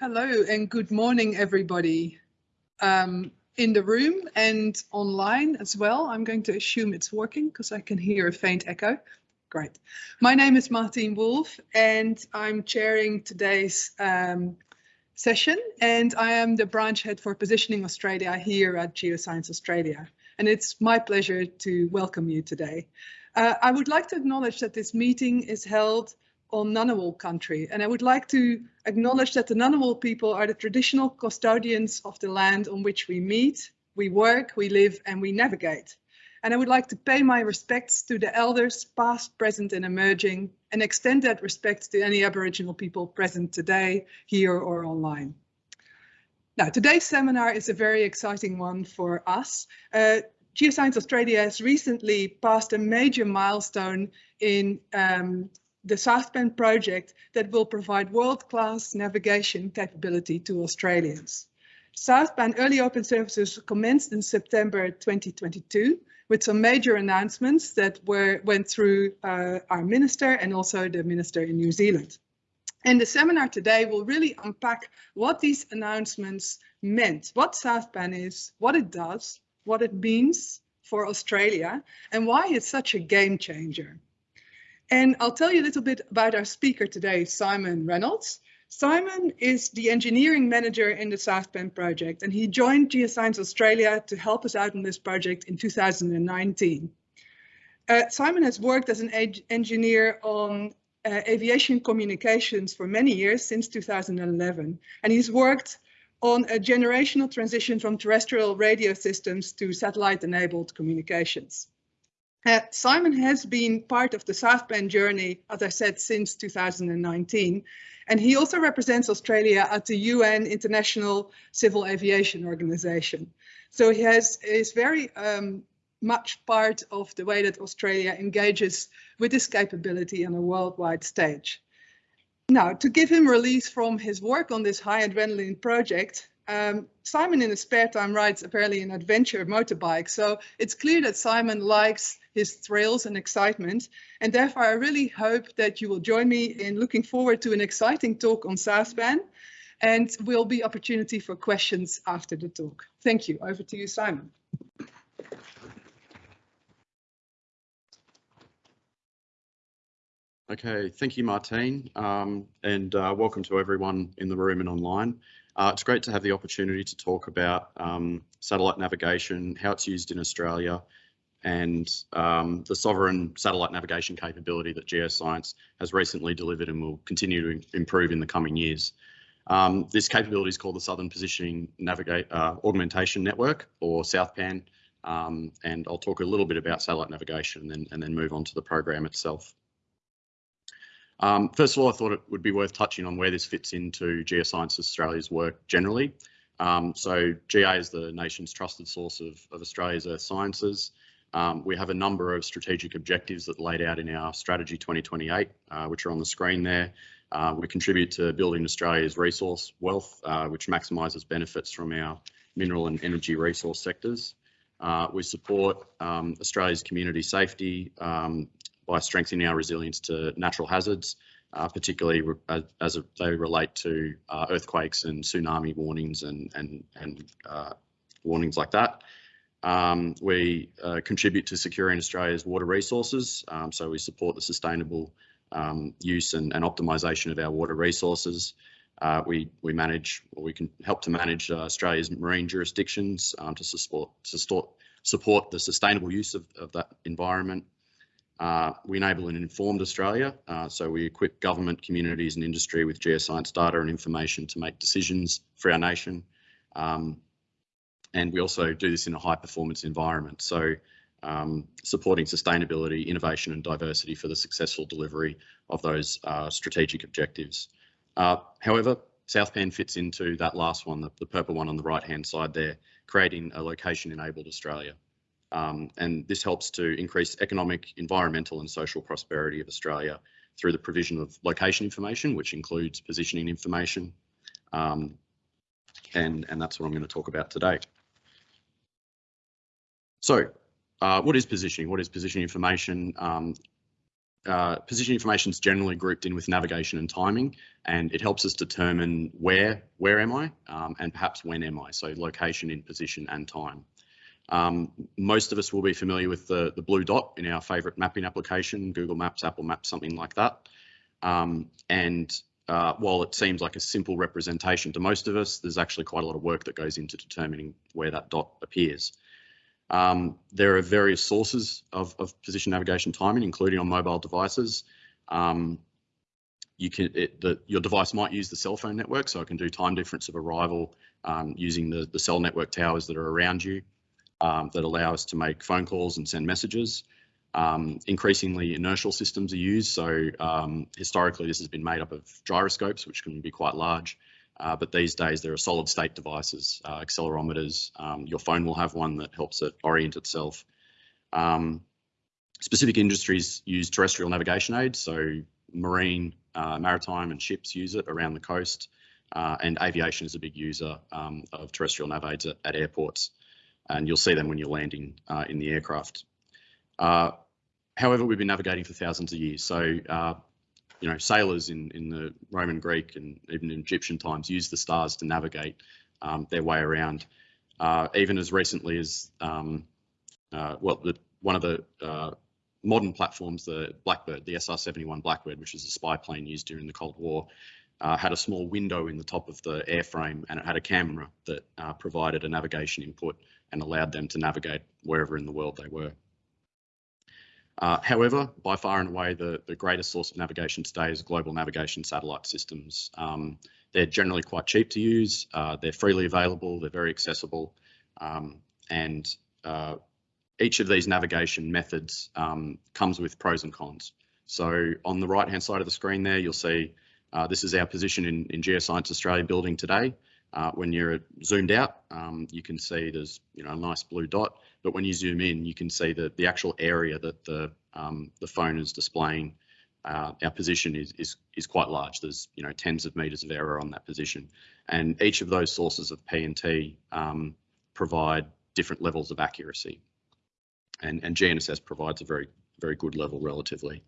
Hello and good morning, everybody um, in the room and online as well. I'm going to assume it's working because I can hear a faint echo. Great. My name is Martine Wolf and I'm chairing today's um, session and I am the branch head for Positioning Australia here at Geoscience Australia. And it's my pleasure to welcome you today. Uh, I would like to acknowledge that this meeting is held on Ngunnawal country. And I would like to acknowledge that the Ngunnawal people are the traditional custodians of the land on which we meet, we work, we live and we navigate. And I would like to pay my respects to the elders past, present and emerging and extend that respect to any Aboriginal people present today, here or online. Now, today's seminar is a very exciting one for us. Uh, Geoscience Australia has recently passed a major milestone in um, the Southpan project that will provide world-class navigation capability to Australians. Southpan Early Open Services commenced in September 2022 with some major announcements that were went through uh, our minister and also the minister in New Zealand. And the seminar today will really unpack what these announcements meant, what Southpan is, what it does, what it means for Australia, and why it's such a game changer. And I'll tell you a little bit about our speaker today, Simon Reynolds. Simon is the engineering manager in the Southpan project, and he joined Geoscience Australia to help us out on this project in 2019. Uh, Simon has worked as an engineer on uh, aviation communications for many years, since 2011, and he's worked on a generational transition from terrestrial radio systems to satellite-enabled communications. Uh, Simon has been part of the Southpan journey, as I said, since 2019, and he also represents Australia at the UN International Civil Aviation Organization. So he has is very um, much part of the way that Australia engages with this capability on a worldwide stage. Now, to give him release from his work on this high adrenaline project, um, Simon in his spare time rides apparently an adventure motorbike. So it's clear that Simon likes his thrills and excitement. And therefore, I really hope that you will join me in looking forward to an exciting talk on Southpan and will be opportunity for questions after the talk. Thank you. Over to you, Simon. Okay, thank you, Martine, um, and uh, welcome to everyone in the room and online. Uh, it's great to have the opportunity to talk about um, satellite navigation, how it's used in Australia, and um, the sovereign satellite navigation capability that Geoscience has recently delivered and will continue to improve in the coming years. Um, this capability is called the Southern Positioning Navigate uh, Augmentation Network, or SouthPAN, um, and I'll talk a little bit about satellite navigation and then, and then move on to the program itself. Um, first of all, I thought it would be worth touching on where this fits into Geoscience Australia's work generally. Um, so GA is the nation's trusted source of, of Australia's earth sciences. Um, we have a number of strategic objectives that laid out in our strategy 2028, uh, which are on the screen there. Uh, we contribute to building Australia's resource wealth, uh, which maximises benefits from our mineral and energy resource sectors. Uh, we support um, Australia's community safety um, by strengthening our resilience to natural hazards, uh, particularly as, as, they relate to uh, earthquakes and tsunami warnings and, and, and uh, warnings like that. Um, we uh, contribute to securing Australia's water resources, um, so we support the sustainable um, use and, and, optimisation of our water resources. Uh, we we manage, or we can help to manage uh, Australia's marine jurisdictions um, to support support support the sustainable use of, of that environment. Uh, we enable an informed Australia, uh, so we equip government, communities and industry with geoscience data and information to make decisions for our nation. Um, and we also do this in a high performance environment. So um, supporting sustainability, innovation and diversity for the successful delivery of those uh, strategic objectives. Uh, however, Southpan fits into that last one, the, the purple one on the right hand side there, creating a location enabled Australia. Um, and this helps to increase economic, environmental and social prosperity of Australia through the provision of location information, which includes positioning information. Um, and, and that's what I'm going to talk about today. So uh, what is positioning? What is positioning information? Um, uh, position information is generally grouped in with navigation and timing, and it helps us determine where where am I um, and perhaps when am I. So location, in position, and time. Um, most of us will be familiar with the, the blue dot in our favorite mapping application, Google Maps, Apple Maps, something like that. Um, and uh, while it seems like a simple representation to most of us, there's actually quite a lot of work that goes into determining where that dot appears. Um, there are various sources of, of, position navigation timing, including on mobile devices. Um, you can it, the, your device might use the cell phone network, so it can do time difference of arrival um, using the, the cell network towers that are around you um, that allow us to make phone calls and send messages. Um, increasingly, inertial systems are used. So um, historically, this has been made up of gyroscopes, which can be quite large. Uh, but these days, there are solid state devices, uh, accelerometers. Um, your phone will have one that helps it orient itself. Um, specific industries use terrestrial navigation aids. So marine, uh, maritime and ships use it around the coast. Uh, and aviation is a big user um, of terrestrial nav aids at, at airports and you'll see them when you're landing uh, in the aircraft. Uh, however, we've been navigating for thousands of years. So, uh, you know, sailors in, in the Roman, Greek, and even in Egyptian times used the stars to navigate um, their way around. Uh, even as recently as, um, uh, well, the, one of the modern platforms, the Blackbird, the SR-71 Blackbird, which is a spy plane used during the Cold War, uh, had a small window in the top of the airframe and it had a camera that uh, provided a navigation input and allowed them to navigate wherever in the world they were. Uh, however, by far and away, the, the greatest source of navigation today is global navigation satellite systems. Um, they're generally quite cheap to use, uh, they're freely available, they're very accessible, um, and uh, each of these navigation methods um, comes with pros and cons. So on the right hand side of the screen there, you'll see uh, this is our position in, in Geoscience Australia building today. Uh, when you're zoomed out, um, you can see there's you know a nice blue dot, but when you zoom in, you can see that the actual area that the um, the phone is displaying. Uh, our position is, is is quite large. There's you know tens of meters of error on that position, and each of those sources of p PNT um, provide different levels of accuracy, and and GNSS provides a very very good level relatively.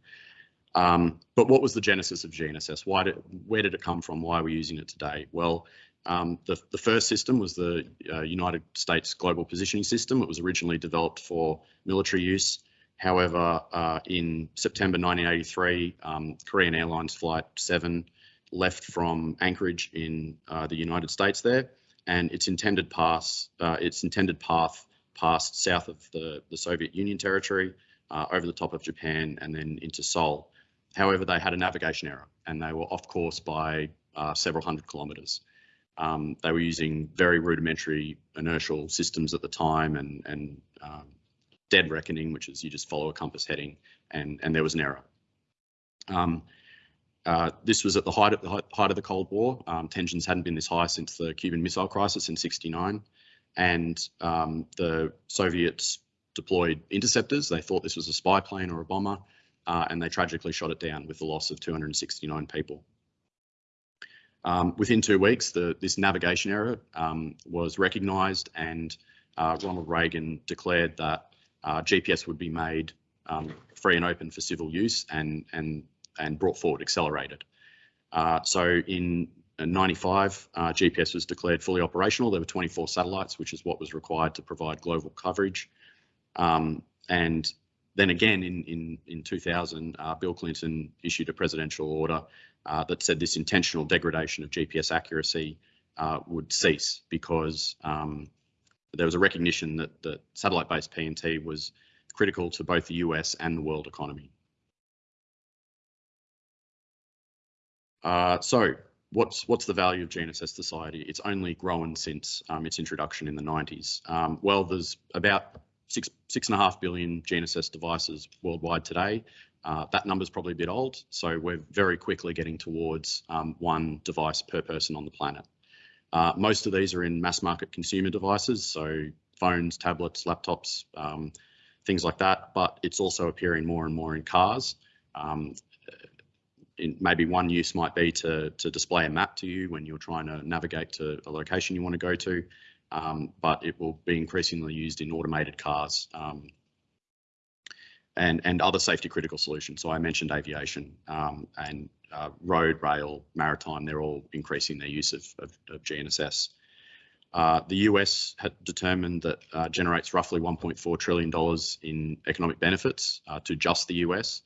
Um, but what was the genesis of GNSS? Why did, where did it come from? Why are we using it today? Well, um, the, the first system was the uh, United States Global Positioning System. It was originally developed for military use. However, uh, in September 1983, um, Korean Airlines Flight 7 left from Anchorage in uh, the United States there, and its intended pass, uh, its intended path passed south of the, the Soviet Union territory, uh, over the top of Japan, and then into Seoul. However, they had a navigation error, and they were off course by uh, several hundred kilometres. Um, they were using very rudimentary inertial systems at the time and, and um, dead reckoning, which is you just follow a compass heading, and, and there was an error. Um, uh, this was at the height of the height of the Cold War. Um, tensions hadn't been this high since the Cuban Missile Crisis in '69, and um, the Soviets deployed interceptors. They thought this was a spy plane or a bomber, uh, and they tragically shot it down with the loss of 269 people. Um, within two weeks, the, this navigation error um, was recognised and uh, Ronald Reagan declared that uh, GPS would be made um, free and open for civil use and, and, and brought forward, accelerated. Uh, so in 95, uh, GPS was declared fully operational. There were 24 satellites, which is what was required to provide global coverage. Um, and then again in, in, in 2000, uh, Bill Clinton issued a presidential order uh, that said this intentional degradation of GPS accuracy uh, would cease because um, there was a recognition that, that satellite-based PNT was critical to both the US and the world economy. Uh, so what's what's the value of GNSS society? It's only grown since um, its introduction in the 90s. Um, well, there's about six six and a half billion GNSS devices worldwide today. Uh, that number is probably a bit old, so we're very quickly getting towards um, one device per person on the planet. Uh, most of these are in mass market consumer devices, so phones, tablets, laptops, um, things like that, but it's also appearing more and more in cars. Um, in maybe one use might be to, to display a map to you when you're trying to navigate to a location you want to go to, um, but it will be increasingly used in automated cars um, and, and other safety critical solutions. So I mentioned aviation um, and uh, road, rail, maritime, they're all increasing their use of, of, of GNSS. Uh, the US had determined that uh, generates roughly $1.4 trillion in economic benefits uh, to just the US.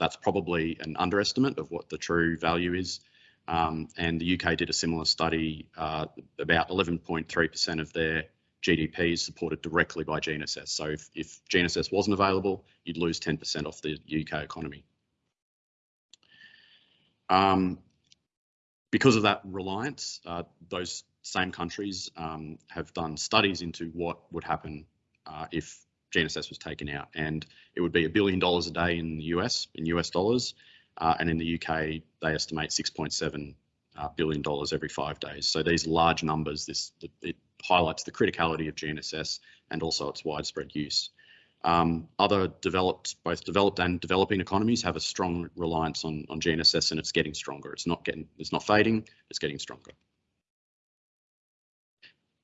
That's probably an underestimate of what the true value is. Um, and the UK did a similar study, uh, about 11.3% of their GDP is supported directly by GNSS. So if, if GNSS wasn't available, you'd lose 10% off the UK economy. Um, because of that reliance, uh, those same countries um, have done studies into what would happen uh, if GNSS was taken out, and it would be a billion dollars a day in the US, in US dollars, uh, and in the UK they estimate 6.7 uh, billion dollars every five days. So these large numbers, this it highlights the criticality of GNSS and also its widespread use. Um, other developed, both developed and developing economies have a strong reliance on, on GNSS and it's getting stronger. It's not getting, it's not fading, it's getting stronger.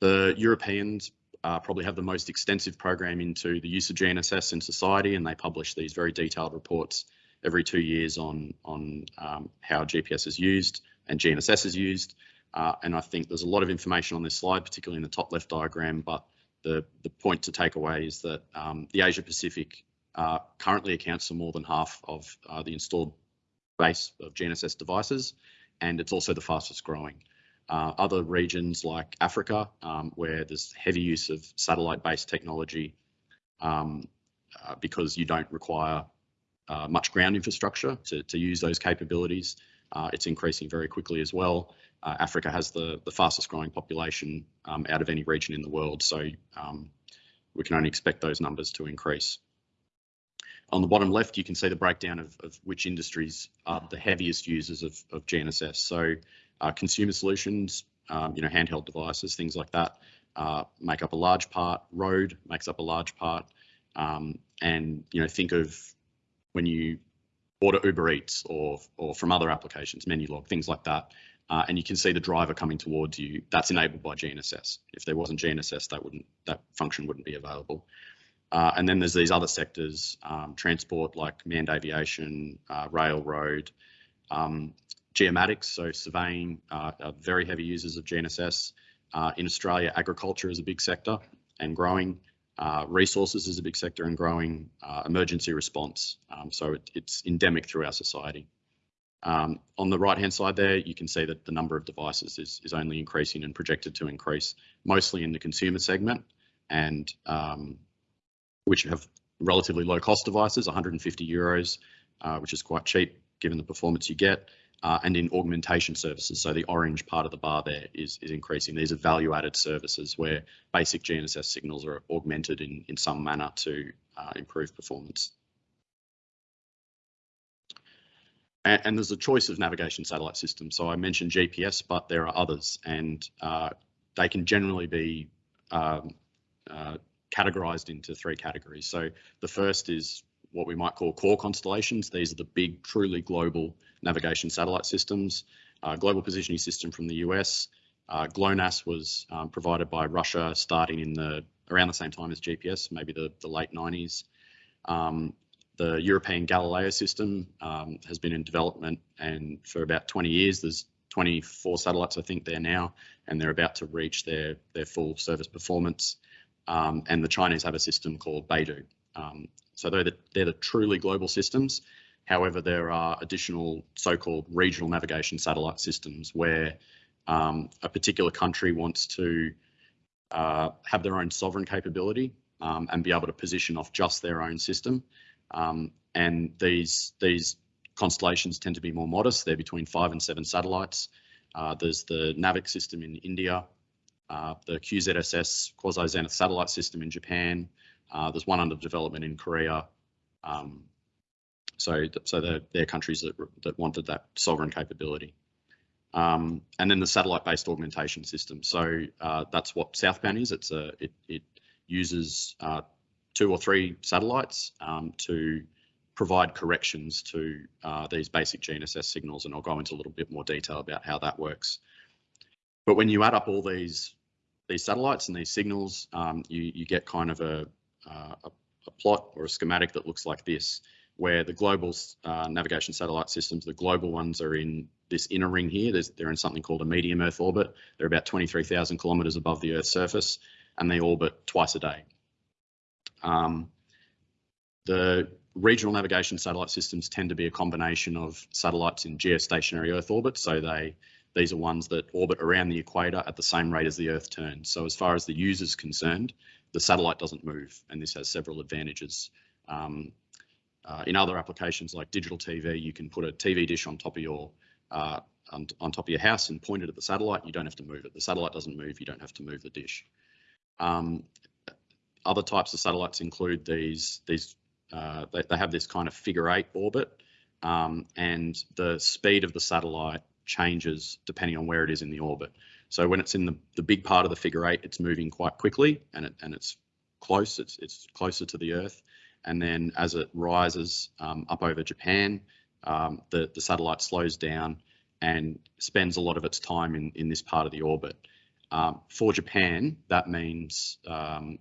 The Europeans uh, probably have the most extensive program into the use of GNSS in society and they publish these very detailed reports every two years on, on um, how GPS is used and GNSS is used. Uh, and I think there's a lot of information on this slide, particularly in the top left diagram, but the, the point to take away is that um, the Asia Pacific uh, currently accounts for more than half of uh, the installed base of GNSS devices, and it's also the fastest growing. Uh, other regions like Africa, um, where there's heavy use of satellite-based technology um, uh, because you don't require uh, much ground infrastructure to, to use those capabilities, it's increasing very quickly as well uh, Africa has the, the fastest growing population um, out of any region in the world. So um, we can only expect those numbers to increase. On the bottom left, you can see the breakdown of, of which industries are the heaviest users of, of GNSS. So uh, consumer solutions, um, you know, handheld devices, things like that, uh, make up a large part. Road makes up a large part. Um, and, you know, think of when you order Uber Eats or, or from other applications, Menulog, things like that uh, and you can see the driver coming towards you. That's enabled by GNSS. If there wasn't GNSS, that wouldn't that function wouldn't be available. Uh, and then there's these other sectors, um, transport like manned aviation, uh, railroad, um, geomatics, so surveying uh, are very heavy users of GNSS. Uh, in Australia, agriculture is a big sector and growing. Uh, resources is a big sector and growing. emergency response, um, so it, it's endemic through our society. Um, on the right hand side there, you can see that the number of devices is, is only increasing and projected to increase, mostly in the consumer segment, and um, which have relatively low cost devices, 150 euros, uh, which is quite cheap given the performance you get, uh, and in augmentation services. So the orange part of the bar there is, is increasing. These are value added services where basic GNSS signals are augmented in, in some manner to uh, improve performance. And, and, there's a choice of navigation satellite systems. So I mentioned GPS, but there are others, and uh, they can generally be um, uh, categorized into three categories. So the first is what we might call core constellations. These are the big, truly global navigation satellite systems. Uh, global positioning system from the US. Uh, GLONASS was um, provided by Russia starting in the around the same time as GPS, maybe the, the late 90s. Um, the European Galileo system um, has been in development and for about 20 years. There's 24 satellites, I think, there now, and they're about to reach their, their full service performance. Um, and the Chinese have a system called Beidou. Um, so they're the, they're the truly global systems. However, there are additional so-called regional navigation satellite systems where um, a particular country wants to uh, have their own sovereign capability um, and be able to position off just their own system. Um, and these these constellations tend to be more modest. They're between five and seven satellites. Uh, there's the NAVIC system in India, uh, the QZSS quasi-zenith satellite system in Japan. Uh, there's one under development in Korea. Um, so, so they're, they're, countries that, that wanted that sovereign capability. Um, and then the satellite-based augmentation system. So uh, that's what Southpan is. It's a it, it uses uh, two or three satellites um, to provide corrections to uh, these basic GNSS signals, and I'll go into a little bit more detail about how that works. But when you add up all these these satellites and these signals, um, you, you get kind of a, uh, a, a plot or a schematic that looks like this, where the global uh, navigation satellite systems, the global ones are in this inner ring here. There's, they're in something called a medium Earth orbit. They're about 23,000 kilometres above the Earth's surface, and they orbit twice a day. Um, the regional navigation satellite systems tend to be a combination of satellites in geostationary Earth orbit, so they these are ones that orbit around the equator at the same rate as the Earth turns. So as far as the user is concerned, the satellite doesn't move, and this has several advantages. Um, uh, in other applications like digital TV, you can put a TV dish on top of your uh, on, on, top of your house and point it at the satellite. You don't have to move it. The satellite doesn't move. You don't have to move the dish. Um, other types of satellites include these. These uh, they, they, have this kind of figure eight orbit, um, and the speed of the satellite changes depending on where it is in the orbit. So when it's in the, the big part of the figure eight, it's moving quite quickly and it and it's close. It's it's closer to the Earth, and then as it rises um, up over Japan, um, the the satellite slows down and spends a lot of its time in in this part of the orbit. Um, for Japan, that means um,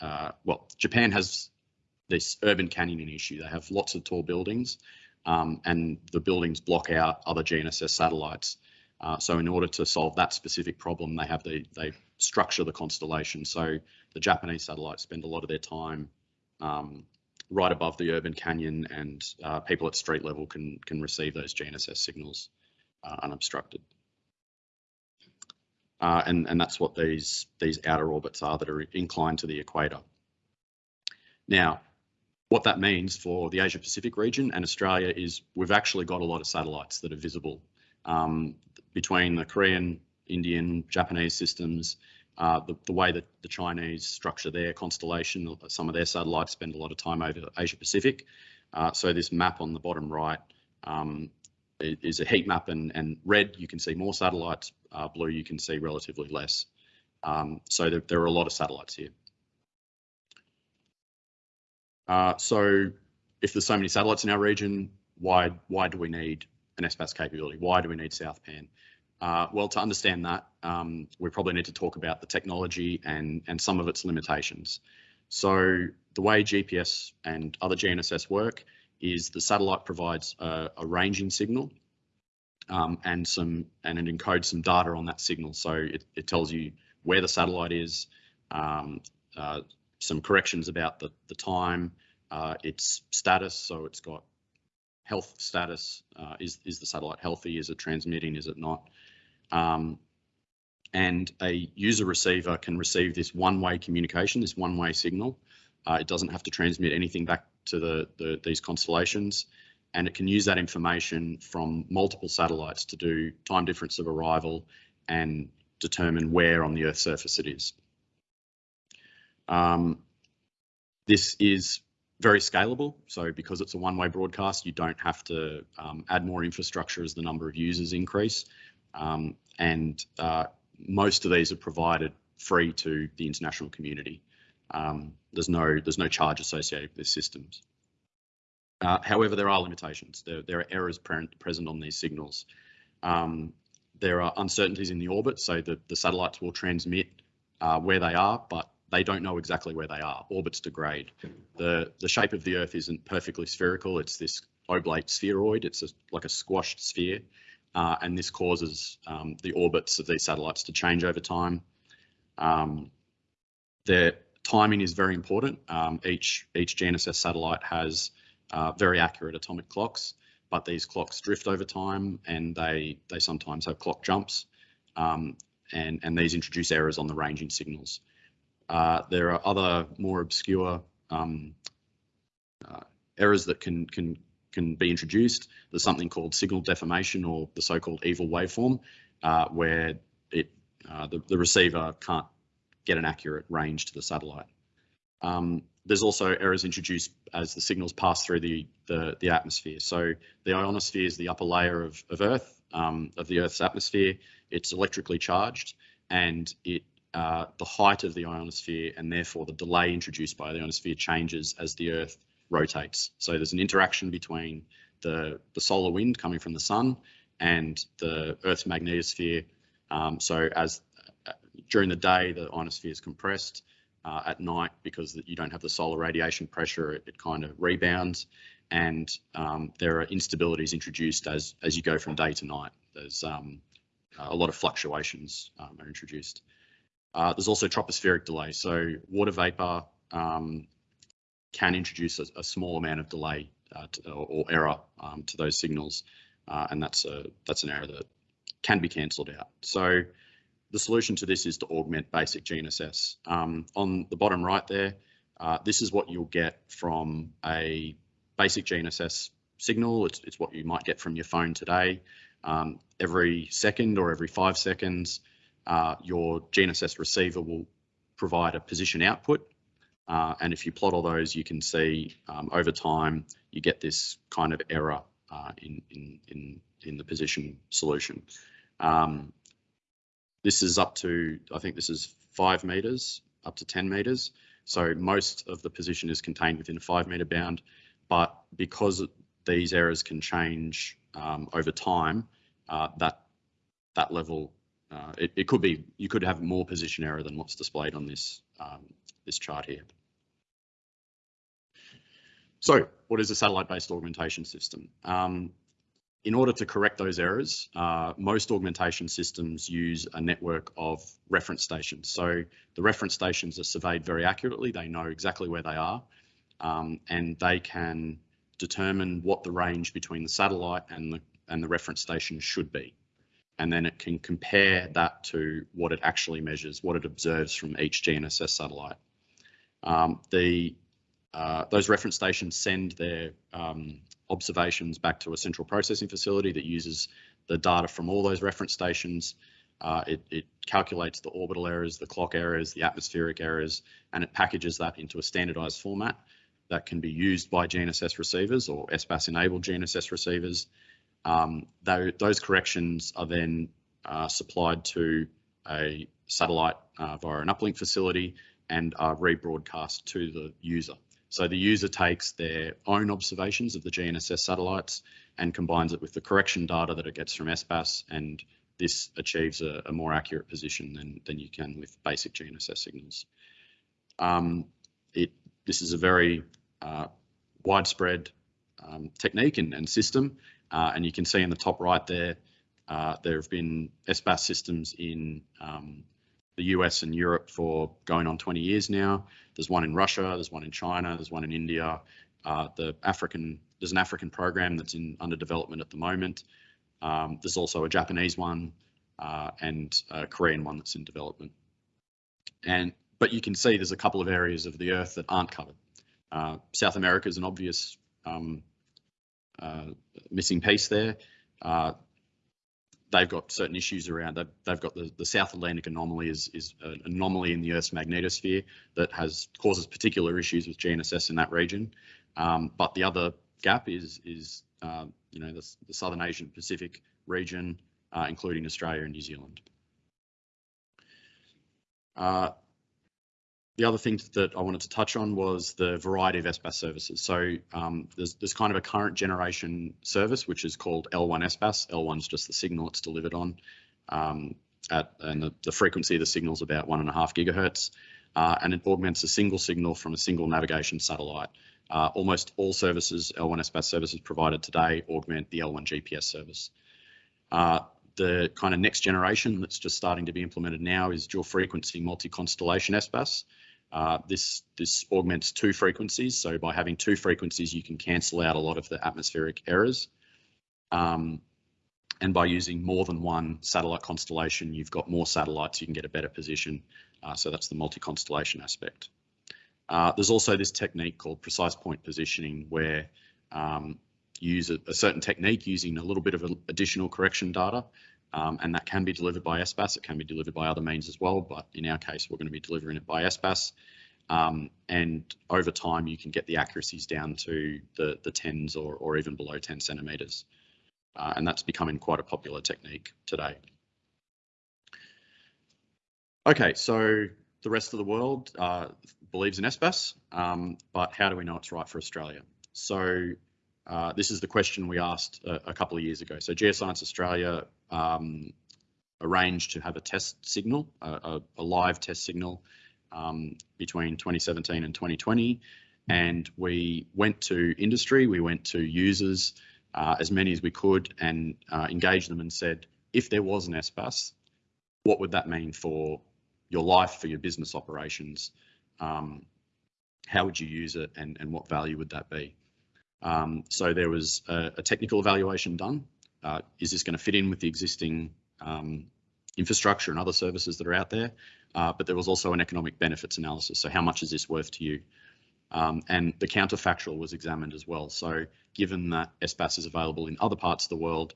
uh, well, Japan has this urban canyoning issue. They have lots of tall buildings, um, and the buildings block out other GNSS satellites. Uh, so in order to solve that specific problem, they have the they structure the constellation. So the Japanese satellites spend a lot of their time um, right above the urban canyon, and uh, people at street level can can receive those GNSS signals uh, unobstructed. Uh, and and that's what these these outer orbits are that are inclined to the equator. Now, what that means for the Asia Pacific region and Australia is we've actually got a lot of satellites that are visible um, between the Korean, Indian, Japanese systems, uh, the, the, way that the Chinese structure their constellation, some of their satellites spend a lot of time over Asia Pacific. Uh, so this map on the bottom right um, is a heat map and, and, red you can see more satellites, uh, blue you can see relatively less. Um, so there, there, are a lot of satellites here. Uh, so if there's so many satellites in our region, why why do we need an SBAS capability? Why do we need SouthPAN? Uh, well, to understand that, um, we probably need to talk about the technology and, and some of its limitations. So the way GPS and other GNSS work is the satellite provides a, a ranging signal um, and some and it encodes some data on that signal. So it, it tells you where the satellite is, um, uh, some corrections about the, the time, uh, its status. So it's got health status. Uh, is, is the satellite healthy? Is it transmitting? Is it not? Um, and a user receiver can receive this one-way communication, this one-way signal. Uh, it doesn't have to transmit anything back to the, the, these constellations and it can use that information from multiple satellites to do time difference of arrival and determine where on the Earth's surface it is. Um, this is very scalable. So because it's a one-way broadcast, you don't have to um, add more infrastructure as the number of users increase. Um, and uh, most of these are provided free to the international community. Um, there's no there's no charge associated with these systems. Uh, however, there are limitations. There, there are errors pre present on these signals. Um, there are uncertainties in the orbit, so the, the satellites will transmit uh, where they are, but they don't know exactly where they are. Orbits degrade. The, the shape of the Earth isn't perfectly spherical. It's this oblate spheroid. It's a, like a squashed sphere. Uh, and this causes um, the orbits of these satellites to change over time. Um, their timing is very important. Um, each, each GNSS satellite has uh, very accurate atomic clocks, but these clocks drift over time and they, they sometimes have clock jumps. Um, and, and these introduce errors on the ranging signals. Uh, there are other more obscure um, uh, errors that can can can be introduced. There's something called signal deformation or the so-called evil waveform, uh, where it uh, the, the receiver can't get an accurate range to the satellite. Um, there's also errors introduced as the signals pass through the, the, the atmosphere. So the ionosphere is the upper layer of, of Earth, um, of the Earth's atmosphere. It's electrically charged and it uh, the height of the ionosphere and therefore the delay introduced by the ionosphere changes as the Earth rotates. So there's an interaction between the, the solar wind coming from the sun and the Earth's magnetosphere. Um, so as uh, during the day, the ionosphere is compressed. uh, at night because you don't have the solar radiation pressure, it, it kind of rebounds and um, there are instabilities introduced as, as you go from day to night. There's um, a lot of fluctuations um, are introduced. Uh, there's also tropospheric delay. So water vapor um, can introduce a, a, small amount of delay uh, to, or, or, error um, to those signals. Uh, and that's a that's an error that can be cancelled out. So the solution to this is to augment basic GNSS. Um, on the bottom right there, uh, this is what you'll get from a basic GNSS signal. It's, it's what you might get from your phone today. Um, every second or every five seconds, uh, your GNSS receiver will provide a position output. Uh, and if you plot all those, you can see um, over time, you get this kind of error uh, in, in, in, in the position solution. Um, this is up to, I think this is five meters, up to 10 meters. So most of the position is contained within a five meter bound, but because these errors can change um, over time, uh, that that level, uh, it, it, could be, you could have more position error than what's displayed on this, um, this chart here. So what is a satellite-based augmentation system? Um, in order to correct those errors, uh, most augmentation systems use a network of reference stations. So the reference stations are surveyed very accurately. They know exactly where they are um, and they can determine what the range between the satellite and the, and the reference station should be. And then it can compare that to what it actually measures, what it observes from each GNSS satellite. Um, the uh, those reference stations send their um, observations back to a central processing facility that uses the data from all those reference stations. Uh, it, it, calculates the orbital errors, the clock errors, the atmospheric errors, and it packages that into a standardized format that can be used by GNSS receivers or SBAS enabled GNSS receivers. Um, those corrections are then uh, supplied to a satellite uh, via an uplink facility and are rebroadcast to the user. So the user takes their own observations of the GNSS satellites and combines it with the correction data that it gets from SBAS and this achieves a, a more accurate position than, than you can with basic GNSS signals. Um, it, this is a very uh, widespread um, technique and, and system uh, and you can see in the top right there, uh, there have been SBAS systems in um, the US and Europe for going on 20 years now. There's one in Russia, there's one in China, there's one in India. Uh, the African, there's an African program that's in under development at the moment. Um, there's also a Japanese one uh, and a Korean one that's in development. And but you can see there's a couple of areas of the Earth that aren't covered. Uh, South America is an obvious um, missing piece there. Uh, they've got certain issues around that. They've got the, the South Atlantic anomaly is, is an anomaly in the Earth's magnetosphere that has causes particular issues with GNSS in that region. Um, but the other gap is is uh, you know the, the, Southern Asian Pacific region, uh, including Australia and New Zealand. Uh, the other thing that I wanted to touch on was the variety of SBAS services. So um, there's, there's kind of a current generation service, which is called L1 SBAS. L1 is just the signal it's delivered on. Um, at, and the, the, frequency of the signal is about one and a half gigahertz. Uh, and it augments a single signal from a single navigation satellite. Uh, almost all services, L1 SBAS services provided today, augment the L1 GPS service. Uh, the kind of next generation that's just starting to be implemented now is dual frequency multi-constellation SBAS. Uh, this this augments two frequencies. So by having two frequencies, you can cancel out a lot of the atmospheric errors. Um, and by using more than one satellite constellation, you've got more satellites, you can get a better position. Uh, so that's the multi-constellation aspect. Uh, there's also this technique called precise point positioning where um, you use a, a, certain technique using a little bit of additional correction data um, and that can be delivered by SBAS. It can be delivered by other means as well, but in our case, we're going to be delivering it by SBAS. Um, and over time, you can get the accuracies down to the, the tens or, or even below 10 centimeters. Uh, and that's becoming quite a popular technique today. Okay, so the rest of the world uh, believes in SBAS, um, but how do we know it's right for Australia? So uh, this is the question we asked a, a, couple of years ago. So Geoscience Australia um, arranged to have a test signal, a, a, live test signal um, between 2017 and 2020. And we went to industry, we went to users, uh, as many as we could, and uh, engaged them and said, if there was an SBAS, what would that mean for your life, for your business operations? Um, how would you use it and, and what value would that be? Um, so there was a, a technical evaluation done. Uh, is this going to fit in with the existing um, infrastructure and other services that are out there? Uh, but there was also an economic benefits analysis. So how much is this worth to you? Um, and the counterfactual was examined as well. So given that SBAS is available in other parts of the world,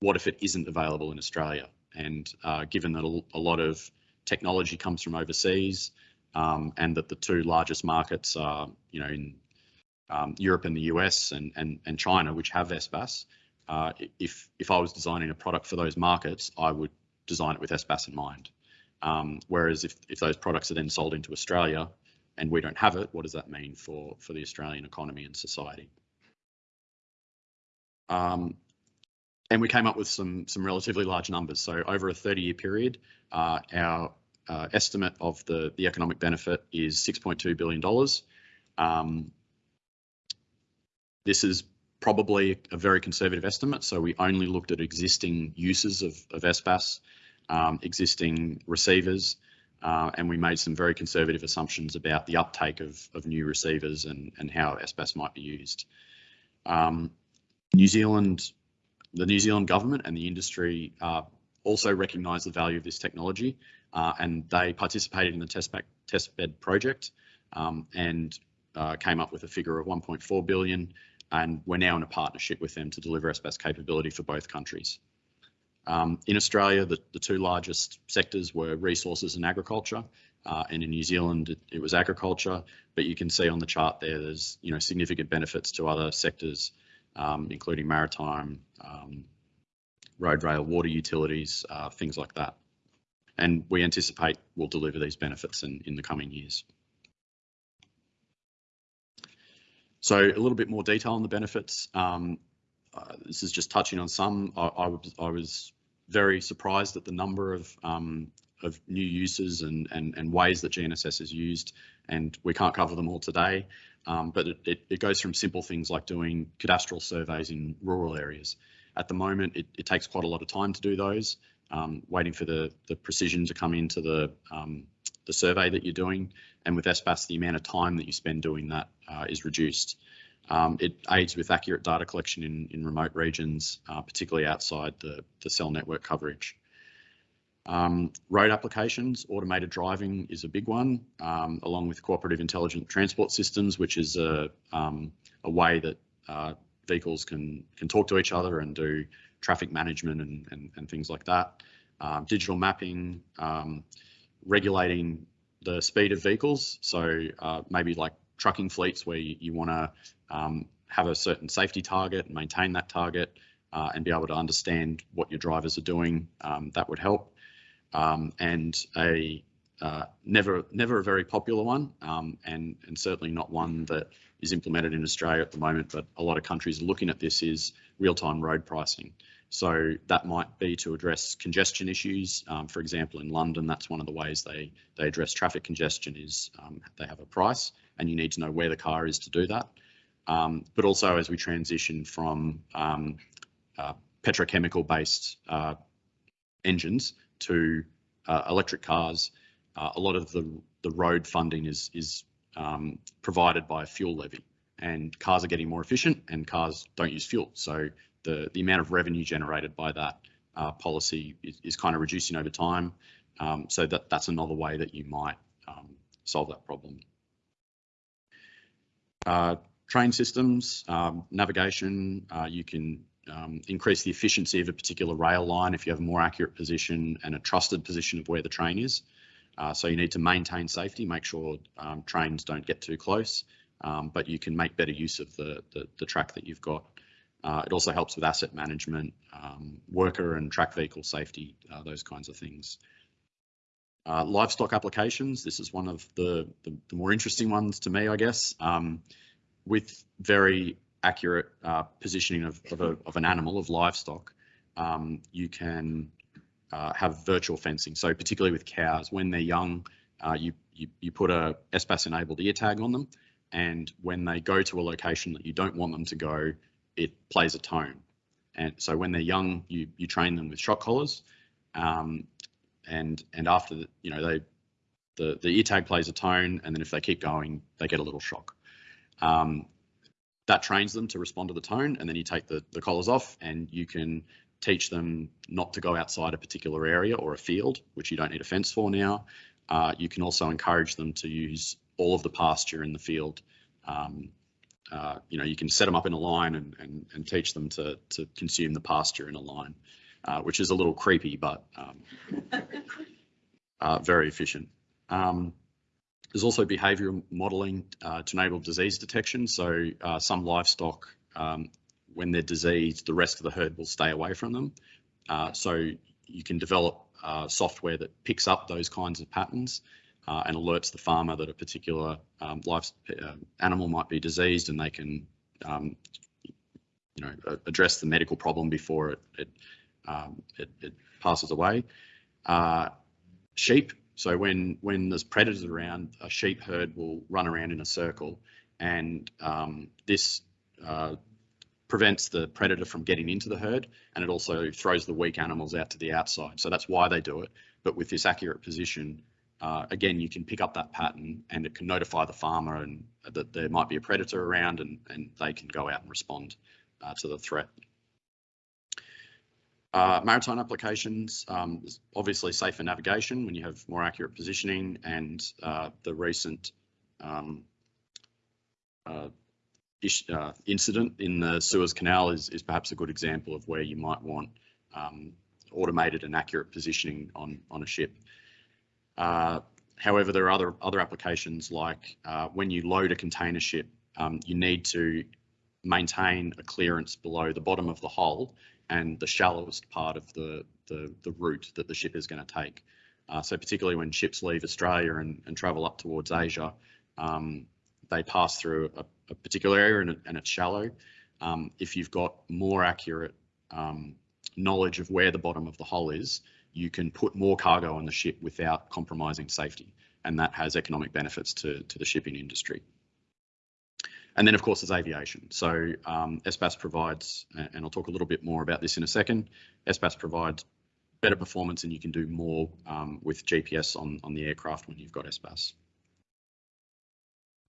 what if it isn't available in Australia? And uh, given that a, lot of technology comes from overseas um, and that the two largest markets are, you know, in um, Europe and the US and, and, and China, which have SBAS, uh, if, if I was designing a product for those markets, I would design it with SBAS in mind. Um, whereas if, if those products are then sold into Australia and we don't have it, what does that mean for, for the Australian economy and society? Um, and we came up with some some relatively large numbers. So over a 30 year period, uh, our uh, estimate of the the economic benefit is 6.2 billion dollars. Um, this is probably a very conservative estimate. So we only looked at existing uses of, of SBAS, um, existing receivers, uh, and we made some very conservative assumptions about the uptake of, of new receivers and, and how SBAS might be used. Um, New Zealand the New Zealand government and the industry uh, also recognise the value of this technology uh, and they participated in the testbed, testbed project um, and uh, came up with a figure of 1.4 billion and we're now in a partnership with them to deliver SBAS capability for both countries. Um, in Australia, the, the, two largest sectors were resources and agriculture, uh, and in New Zealand it, it, was agriculture. But you can see on the chart there, there's you know significant benefits to other sectors um, including maritime, um, road, rail, water utilities, uh, things like that. And we anticipate we'll deliver these benefits in, in the coming years. So a little bit more detail on the benefits. Um, uh, this is just touching on some. I, I, was, I, was, very surprised at the number of um, of new uses and, and, and ways that GNSS is used, and we can't cover them all today. Um, but it, it, it, goes from simple things like doing cadastral surveys in rural areas. At the moment, it, it takes quite a lot of time to do those, um, waiting for the, the precision to come into the, um, the survey that you're doing. And with SBAS, the amount of time that you spend doing that uh, is reduced. Um, it aids with accurate data collection in, in remote regions, uh, particularly outside the, the cell network coverage. Um, road applications, automated driving is a big one, um, along with cooperative intelligent transport systems, which is a, um, a way that uh, vehicles can can talk to each other and do traffic management and, and, and things like that. Um, digital mapping, um, regulating the speed of vehicles. So uh, maybe like trucking fleets where you, you want to um, have a certain safety target and maintain that target uh, and be able to understand what your drivers are doing, that would help um, and a uh, never never a very popular one, um, and and certainly not one that is implemented in Australia at the moment. But a lot of countries looking at this is real-time road pricing. So that might be to address congestion issues. Um, for example, in London, that's one of the ways they they address traffic congestion is um, they have a price, and you need to know where the car is to do that. Um, but also as we transition from um, uh, petrochemical-based uh, engines to uh, electric cars, uh, a lot of the, the road funding is, is um, provided by a fuel levy and cars are getting more efficient and cars don't use fuel. So the, the amount of revenue generated by that uh, policy is, is, kind of reducing over time. Um, so that, that's another way that you might um, solve that problem. Uh, train systems, um, navigation, uh, you can um, increase the efficiency of a particular rail line if you have a more accurate position and a trusted position of where the train is. Uh, so you need to maintain safety, make sure um, trains don't get too close, um, but you can make better use of the, the, the track that you've got. Uh, it also helps with asset management, um, worker and track vehicle safety, uh, those kinds of things. Uh, livestock applications, this is one of the, the, the, more interesting ones to me, I guess. Um, with very accurate uh, positioning of, of, a, of, an animal, of livestock, um, you can uh, have virtual fencing. So particularly with cows, when they're young, uh, you, you, you put a SBAS enabled ear tag on them. And when they go to a location that you don't want them to go, it plays a tone. And so when they're young, you, you train them with shock collars. Um, and, and after, the, you know, they, the, the ear tag plays a tone. And then if they keep going, they get a little shock. Um, that trains them to respond to the tone and then you take the, the collars off and you can teach them not to go outside a particular area or a field, which you don't need a fence for now. Uh, you can also encourage them to use all of the pasture in the field. Um, uh, you know, you can set them up in a line and, and, and teach them to, to consume the pasture in a line, uh, which is a little creepy, but um, uh, very efficient. Um, there's also behavioural modelling uh, to enable disease detection. So uh, some livestock, um, when they're diseased, the rest of the herd will stay away from them. Uh, so you can develop uh, software that picks up those kinds of patterns uh, and alerts the farmer that a particular um, life uh, animal might be diseased, and they can, um, you know, address the medical problem before it it, um, it, it passes away. sheep so when when there's predators around, a sheep herd will run around in a circle, and um, this uh, prevents the predator from getting into the herd, and it also throws the weak animals out to the outside. So that's why they do it. But with this accurate position, uh, again, you can pick up that pattern, and it can notify the farmer and that there might be a predator around, and and they can go out and respond uh, to the threat. Uh, maritime applications, um, obviously safer navigation when you have more accurate positioning and uh, the recent um, uh, ish, incident in the Suez Canal is, is perhaps a good example of where you might want um, automated and accurate positioning on, on a ship. Uh, however, there are other, other applications like uh, when you load a container ship, um, you need to maintain a clearance below the bottom of the hull and the shallowest part of the, the, the route that the ship is going to take. Uh, so particularly when ships leave Australia and, and travel up towards Asia, um, they pass through a, a particular area and, and it's shallow. Um, if you've got more accurate um, knowledge of where the bottom of the hull is, you can put more cargo on the ship without compromising safety. And that has economic benefits to, to the shipping industry. And then, of course, there's aviation. So um, SBAS provides, and I'll talk a little bit more about this in a second, SBAS provides better performance and you can do more um, with GPS on, on the aircraft when you've got SBAS.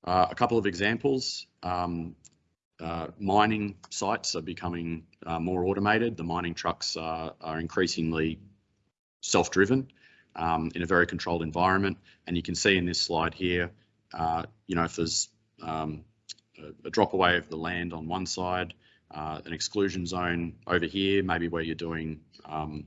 Uh, a couple of examples. Um, uh, mining sites are becoming uh, more automated. The mining trucks are, are increasingly self-driven um, in a very controlled environment. And you can see in this slide here, uh, you know, if there's um, a, drop away of the land on one side, uh, an exclusion zone over here, maybe where you're doing um,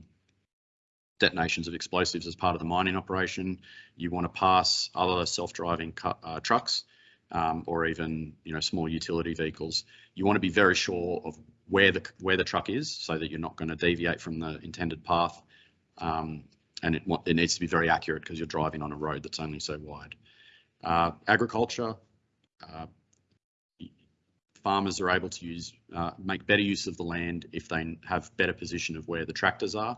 detonations of explosives as part of the mining operation. You want to pass other self-driving uh, trucks um, or even you know small utility vehicles. You want to be very sure of where the where the truck is so that you're not going to deviate from the intended path. Um, and it, it needs to be very accurate because you're driving on a road that's only so wide. Uh, agriculture, uh, farmers are able to use uh, make better use of the land if they have better position of where the tractors are.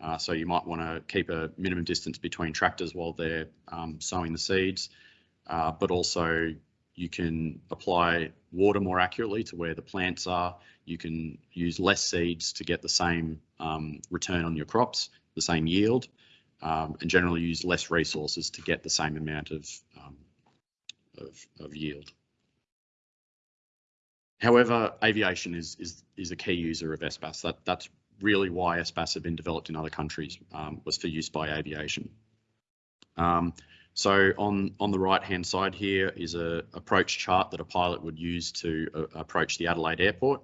Uh, so you might want to keep a minimum distance between tractors while they're um, sowing the seeds, uh, but also you can apply water more accurately to where the plants are. You can use less seeds to get the same um, return on your crops, the same yield, um, and generally use less resources to get the same amount of, um, of, of yield. However, aviation is, is, is a key user of SBAS. That, that's really why SBAS have been developed in other countries, um, was for use by aviation. Um, so on, on the right hand side here is a approach chart that a pilot would use to uh, approach the Adelaide airport.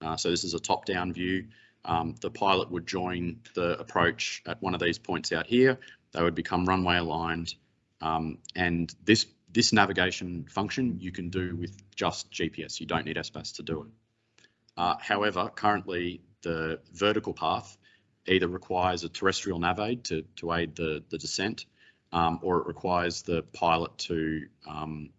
Uh, so this is a top down view. Um, the pilot would join the approach at one of these points out here. They would become runway aligned. Um, and this this navigation function you can do with just GPS. You don't need SBAS to do it. Uh, however, currently the vertical path either requires a terrestrial nav aid to, to aid the, the descent um, or it requires the pilot to um,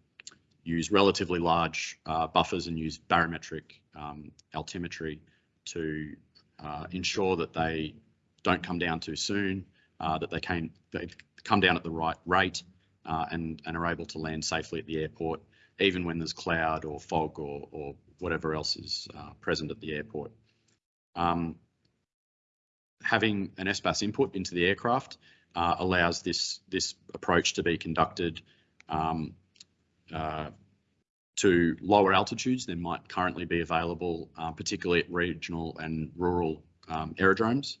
use relatively large uh, buffers and use barometric um, altimetry to uh, ensure that they don't come down too soon, uh, that they, they come down at the right rate uh, and, and are able to land safely at the airport, even when there's cloud or fog or, or whatever else is uh, present at the airport. Um, having an SBAS input into the aircraft uh, allows this, this approach to be conducted um, to lower altitudes than might currently be available, uh, particularly at regional and rural um, aerodromes,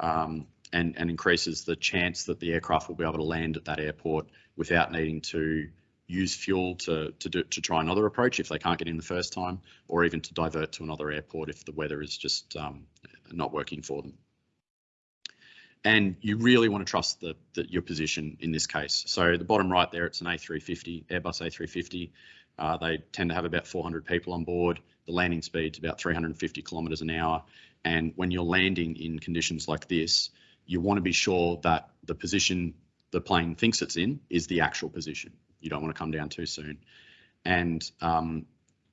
um, and, and increases the chance that the aircraft will be able to land at that airport without needing to use fuel to, to, do, to try another approach if they can't get in the first time, or even to divert to another airport if the weather is just um, not working for them. And you really want to trust the, the, your position in this case. So the bottom right there, it's an A350, Airbus A350. Uh, they tend to have about 400 people on board. The landing speed's about 350 kilometres an hour. And when you're landing in conditions like this, you want to be sure that the position the plane thinks it's in is the actual position. You don't want to come down too soon. And um,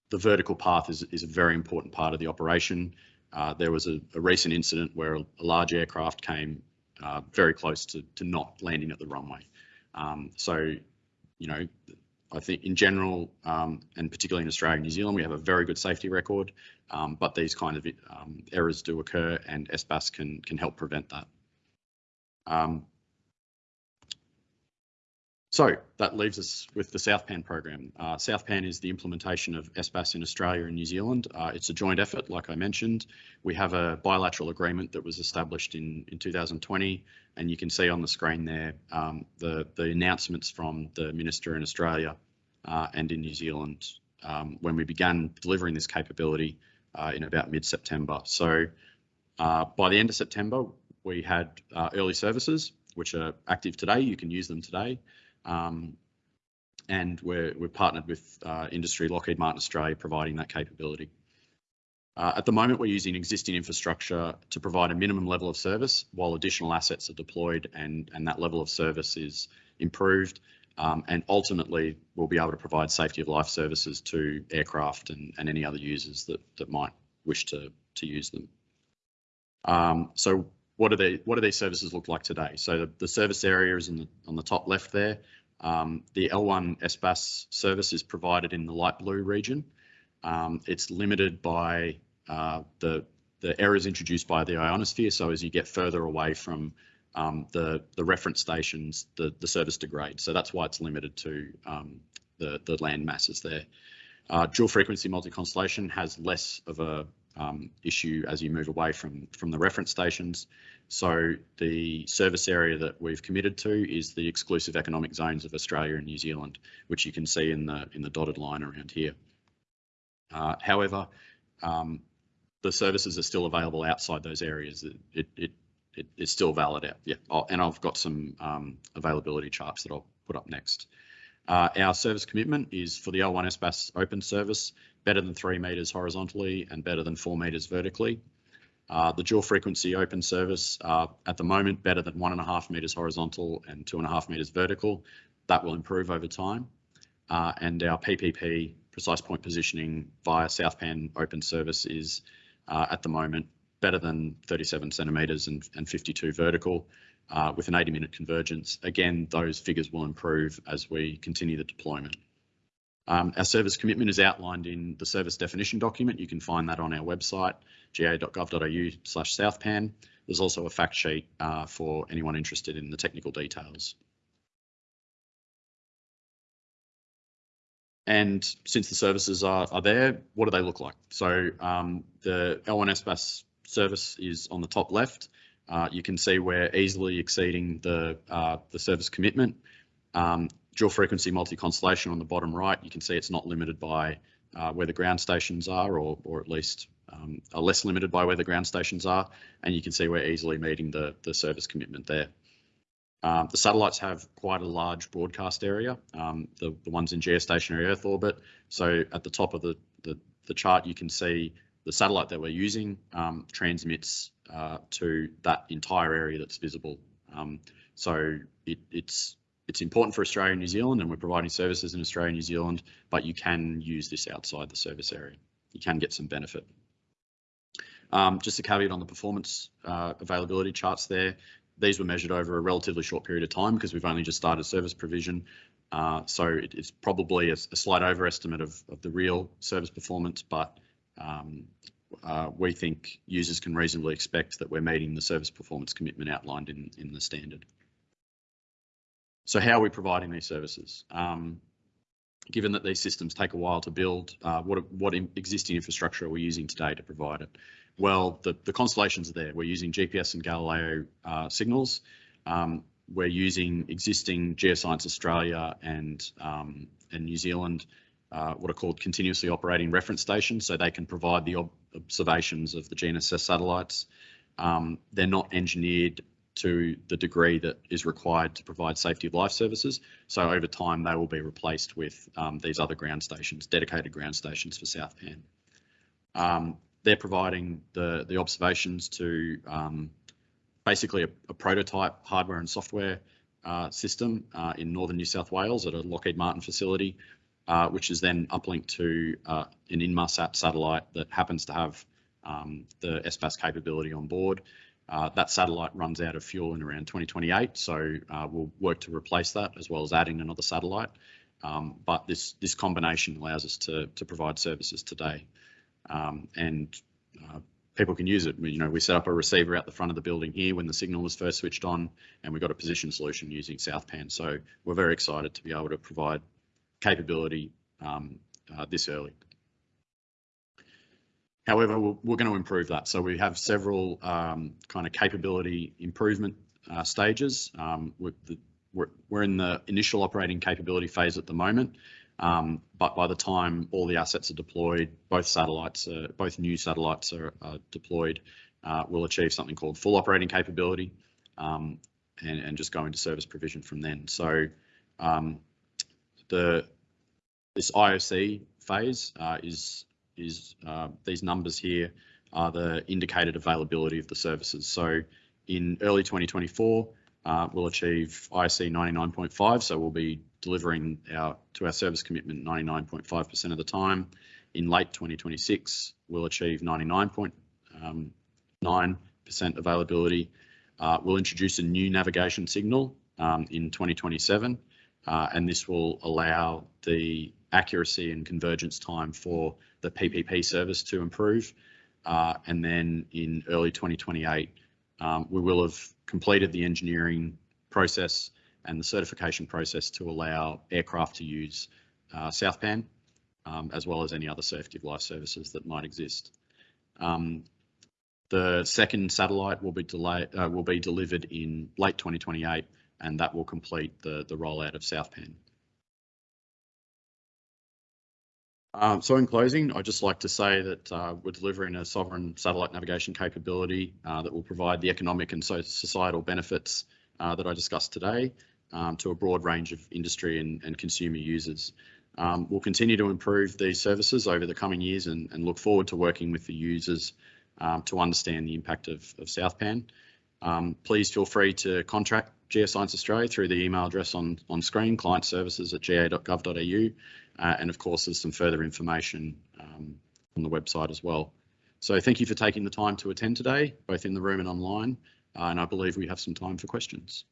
the vertical path is, is a very important part of the operation. Uh, there was a, a, recent incident where a, a large aircraft came uh, very close to, to not landing at the runway. Um, so, you know, I think in general, um, and particularly in Australia and New Zealand, we have a very good safety record, um, but these kind of um, errors do occur and SBAS can, can help prevent that. So that leaves us with the SouthPAN program. Uh, SouthPAN is the implementation of SBAS in Australia and New Zealand. Uh, it's a joint effort, like I mentioned. We have a bilateral agreement that was established in, in 2020, and you can see on the screen there um, the, the announcements from the Minister in Australia uh, and in New Zealand um, when we began delivering this capability uh, in about mid-September. So uh, by the end of September, we had uh, early services, which are active today. You can use them today. Um, and we're, we're partnered with uh, industry Lockheed Martin Australia providing that capability. Uh, at the moment, we're using existing infrastructure to provide a minimum level of service while additional assets are deployed and, and that level of service is improved. Um, and ultimately, we'll be able to provide safety of life services to aircraft and, and any other users that, that might wish to, to use them. Um, so what do they what do these services look like today? So the, the service area is the, on the top left there. Um, the L1 SBAS service is provided in the light blue region. Um, it's limited by uh, the the errors introduced by the ionosphere. So as you get further away from um, the the reference stations, the the service degrades. So that's why it's limited to um, the the land masses there. Uh, dual frequency multi-constellation has less of a um, issue as you move away from, from the reference stations. So the service area that we've committed to is the exclusive economic zones of Australia and New Zealand, which you can see in the in the dotted line around here. Uh, however, um, the services are still available outside those areas. It, it, it, it it's still valid out. Yeah, oh, and I've got some um, availability charts that I'll put up next. Uh, our service commitment is for the L1 SBAS open service, better than three metres horizontally and better than four metres vertically. Uh, the dual frequency open service uh, at the moment better than one and a half metres horizontal and two and a half metres vertical. That will improve over time. Uh, and our PPP precise point positioning via SouthPAN open service is uh, at the moment better than 37 centimetres and, and 52 vertical uh, with an 80 minute convergence. Again, those figures will improve as we continue the deployment. Um, our service commitment is outlined in the service definition document. You can find that on our website, ga.gov.au slash southpan. There's also a fact sheet uh, for anyone interested in the technical details. And since the services are, are there, what do they look like? So um, the L1 SBAS service is on the top left. Uh, you can see we're easily exceeding the, uh, the service commitment. Um, dual frequency multi-constellation on the bottom right, you can see it's not limited by uh, where the ground stations are, or, or at least um, are less limited by where the ground stations are. And you can see we're easily meeting the, the service commitment there. Um, the satellites have quite a large broadcast area, um, the, the ones in geostationary Earth orbit. So at the top of the, the, the chart, you can see the satellite that we're using um, transmits uh, to that entire area that's visible. Um, so it, it's it's important for Australia and New Zealand, and we're providing services in Australia and New Zealand, but you can use this outside the service area. You can get some benefit. Um, just a caveat on the performance uh, availability charts there. these were measured over a relatively short period of time because we've only just started service provision. Uh, so it, it's probably a, a, slight overestimate of, of the real service performance, but um, uh, we think users can reasonably expect that we're meeting the service performance commitment outlined in, in the standard. So how are we providing these services? Um, given that these systems take a while to build, uh, what, what existing infrastructure are we using today to provide it? Well, the, the constellations are there. We're using GPS and Galileo uh, signals. Um, we're using existing Geoscience Australia and, um, and New Zealand, uh, what are called continuously operating reference stations, so they can provide the ob observations of the GNSS satellites. Um, they're not engineered to the degree that is required to provide safety of life services. So over time, they will be replaced with um, these other ground stations, dedicated ground stations for South Pan. Um, they're providing the, the observations to um, basically a, a, prototype hardware and software uh, system uh, in northern New South Wales at a Lockheed Martin facility, uh, which is then uplinked to uh, an Inmarsat satellite that happens to have um, the SBAS capability on board. Uh, that satellite runs out of fuel in around 2028, so uh, we'll work to replace that as well as adding another satellite. Um, but this this combination allows us to to provide services today, um, and uh, people can use it. You know, we set up a receiver out the front of the building here when the signal was first switched on, and we got a position solution using SouthPan. So we're very excited to be able to provide capability um, uh, this early. However, we're, we're, going to improve that. So we have several um, kind of capability improvement uh, stages. Um, the, we're, we're, in the initial operating capability phase at the moment, um, but by the time all the assets are deployed, both satellites, both new satellites are, are deployed, uh, we'll achieve something called full operating capability um, and, and, just go into service provision from then. So um, the this IOC phase uh, is is uh, these numbers here are the indicated availability of the services. So in early 2024, uh, we'll achieve IOC 99.5, so we'll be delivering our to our service commitment 99.5% of the time. In late 2026, we'll achieve 99.9% um, availability. Uh, we'll introduce a new navigation signal um, in 2027, uh, and this will allow the accuracy and convergence time for the PPP service to improve. Uh, and then in early 2028, um, we will have completed the engineering process and the certification process to allow aircraft to use uh, SouthPan, um, as well as any other safety of life services that might exist. Um, the second satellite will be uh, will be delivered in late 2028, and that will complete the the rollout of SouthPan. Um, so in closing, I'd just like to say that uh, we're delivering a sovereign satellite navigation capability uh, that will provide the economic and so societal benefits uh, that I discussed today um, to a broad range of industry and, and consumer users. Um, we'll continue to improve these services over the coming years and, and look forward to working with the users um, to understand the impact of, of SouthPan. Um, please feel free to contact Geoscience Australia through the email address on, on screen, client services at ga.gov.au. Uh, and of course, there's some further information um, on the website as well. So thank you for taking the time to attend today, both in the room and online. Uh, and I believe we have some time for questions.